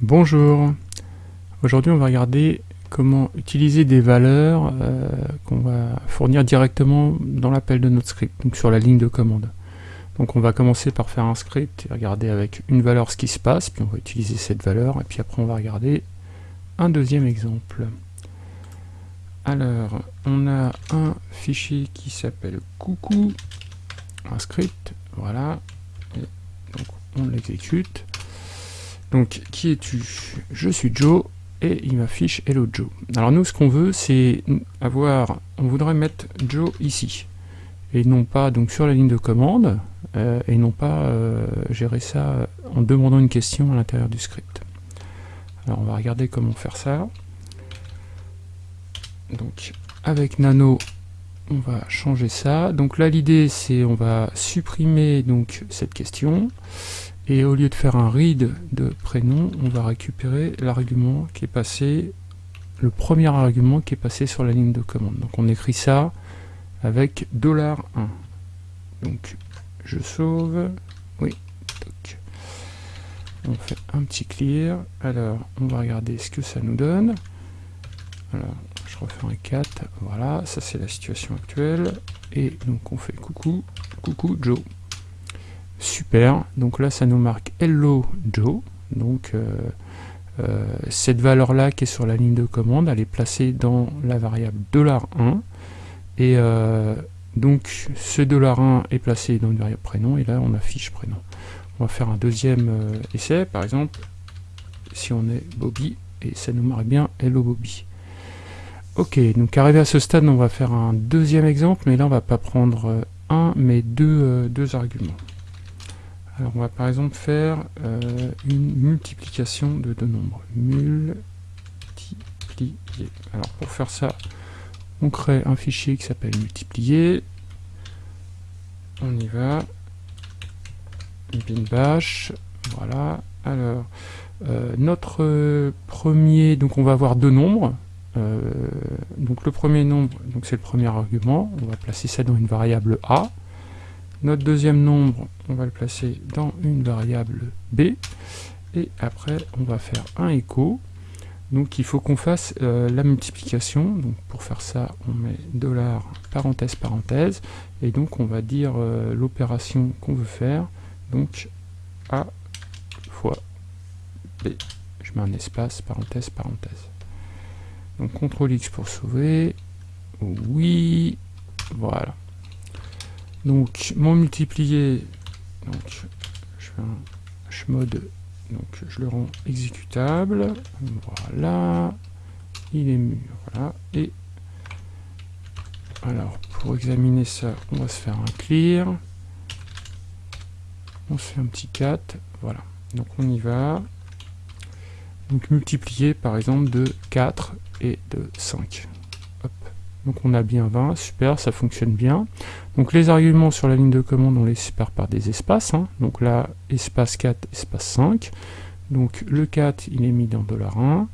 Bonjour, aujourd'hui on va regarder comment utiliser des valeurs euh, qu'on va fournir directement dans l'appel de notre script, donc sur la ligne de commande. Donc on va commencer par faire un script et regarder avec une valeur ce qui se passe, puis on va utiliser cette valeur, et puis après on va regarder un deuxième exemple. Alors, on a un fichier qui s'appelle coucou, un script, voilà, et donc on l'exécute. Donc, qui es-tu? Je suis Joe, et il m'affiche Hello Joe. Alors nous, ce qu'on veut, c'est avoir, on voudrait mettre Joe ici, et non pas donc sur la ligne de commande, euh, et non pas euh, gérer ça en demandant une question à l'intérieur du script. Alors on va regarder comment faire ça. Donc avec Nano, on va changer ça. Donc là l'idée c'est on va supprimer donc cette question et au lieu de faire un read de prénom, on va récupérer l'argument qui est passé, le premier argument qui est passé sur la ligne de commande. Donc on écrit ça avec $1. Donc je sauve, oui, on fait un petit clear, alors on va regarder ce que ça nous donne. Alors je refais un 4, voilà, ça c'est la situation actuelle, et donc on fait coucou, coucou Joe. Super, donc là ça nous marque Hello Joe, donc euh, euh, cette valeur là qui est sur la ligne de commande, elle est placée dans la variable $1, et euh, donc ce $1 est placé dans une variable prénom, et là on affiche prénom. On va faire un deuxième essai, par exemple, si on est Bobby, et ça nous marque bien Hello Bobby. Ok, donc arrivé à ce stade, on va faire un deuxième exemple, mais là on va pas prendre un, mais deux, deux arguments. Alors on va par exemple faire euh, une multiplication de deux nombres. Multiplier. Alors pour faire ça, on crée un fichier qui s'appelle multiplier. On y va. Bin bash. Voilà. Alors, euh, notre premier, donc on va avoir deux nombres. Euh, donc le premier nombre, c'est le premier argument. On va placer ça dans une variable a. Notre deuxième nombre, on va le placer dans une variable b. Et après, on va faire un écho. Donc il faut qu'on fasse euh, la multiplication. Donc pour faire ça, on met dollar parenthèse parenthèse. Et donc on va dire euh, l'opération qu'on veut faire. Donc a fois b. Je mets un espace, parenthèse, parenthèse. Donc CTRL X pour sauver. Oui. Voilà. Donc, mon multiplié, donc, je fais donc je le rends exécutable. Voilà. Il est mûr, voilà. Et, alors, pour examiner ça, on va se faire un clear. On se fait un petit 4, voilà. Donc on y va. Donc multiplier par exemple de 4 et de 5. Donc on a bien 20, super, ça fonctionne bien. Donc les arguments sur la ligne de commande, on les sépare par des espaces. Hein. Donc là, espace 4, espace 5. Donc le 4, il est mis dans $1.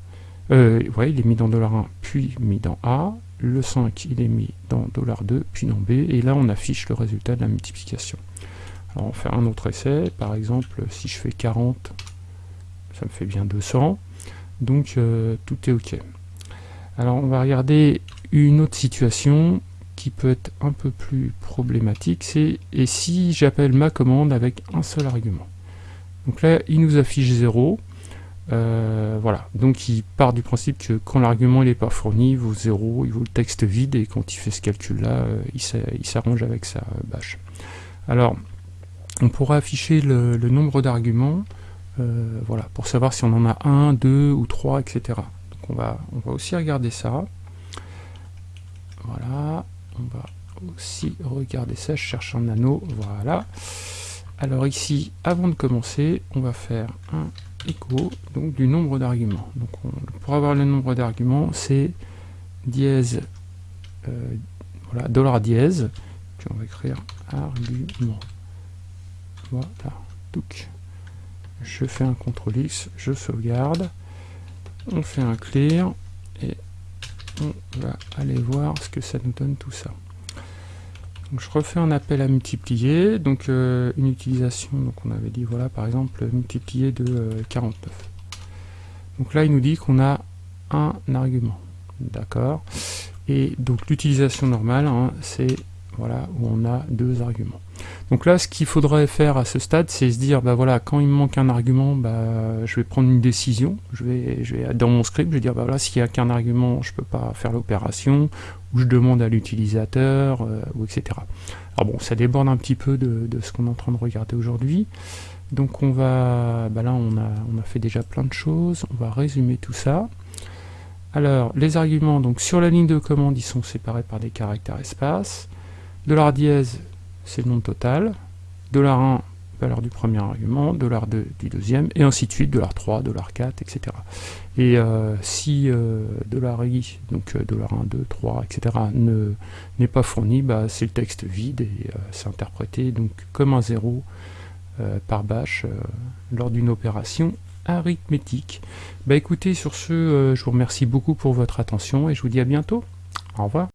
Euh, il est mis dans $1, puis mis dans A. Le 5, il est mis dans $2, puis dans B. Et là, on affiche le résultat de la multiplication. Alors on va faire un autre essai. Par exemple, si je fais 40, ça me fait bien 200. Donc euh, tout est OK. Alors on va regarder une autre situation qui peut être un peu plus problématique, c'est et si j'appelle ma commande avec un seul argument? Donc là, il nous affiche 0. Euh, voilà, donc il part du principe que quand l'argument n'est pas fourni, il vaut 0, il vaut le texte vide, et quand il fait ce calcul-là, euh, il s'arrange avec sa bâche. Alors, on pourra afficher le, nombre d'arguments, euh, voilà, pour savoir si on en a un, deux ou trois, etc. Donc on va aussi regarder ça. Voilà, on va aussi regarder ça, je cherche un anneau, voilà. Alors ici, avant de commencer, on va faire un écho donc du nombre d'arguments. Pour avoir le nombre d'arguments, c'est dièse, euh, dollar dièse, on va écrire argument. Voilà, donc je fais un CTRL X, je sauvegarde, on fait un clear, et on va aller voir ce que ça nous donne tout ça. Je refais un appel à multiplier, donc euh, une utilisation, donc on avait dit voilà par exemple multiplier de 49. Euh, Donc là, il nous dit qu'on a un argument. D'accord Et donc l'utilisation normale, hein, c'est voilà, où on a deux arguments. Donc là, ce qu'il faudrait faire à ce stade, c'est se dire, bah voilà, quand il me manque un argument, bah, je vais prendre une décision. Je vais, je vais dans mon script, je vais dire, bah voilà, s'il n'y a qu'un argument, je ne peux pas faire l'opération, ou je demande à l'utilisateur, euh, ou etc. Alors bon, ça déborde un petit peu de, ce qu'on est en train de regarder aujourd'hui. Donc on va, bah là on a, on a fait déjà plein de choses, on va résumer tout ça. Alors, les arguments, donc sur la ligne de commande, ils sont séparés par des caractères espaces. Dollar dièse, c'est le nom total. Dollar 1, valeur du premier argument. Dollar 2 du deuxième, et ainsi de suite. Dollar 3, dollar 4, etc. Et euh, si euh, i, donc euh, dollar 1, 2, 3, etc. n'est pas fourni, bah, c'est le texte vide et c'est interprété donc comme un zéro par bash lors d'une opération arithmétique. Bah écoutez, sur ce, je vous remercie beaucoup pour votre attention et je vous dis à bientôt. Au revoir.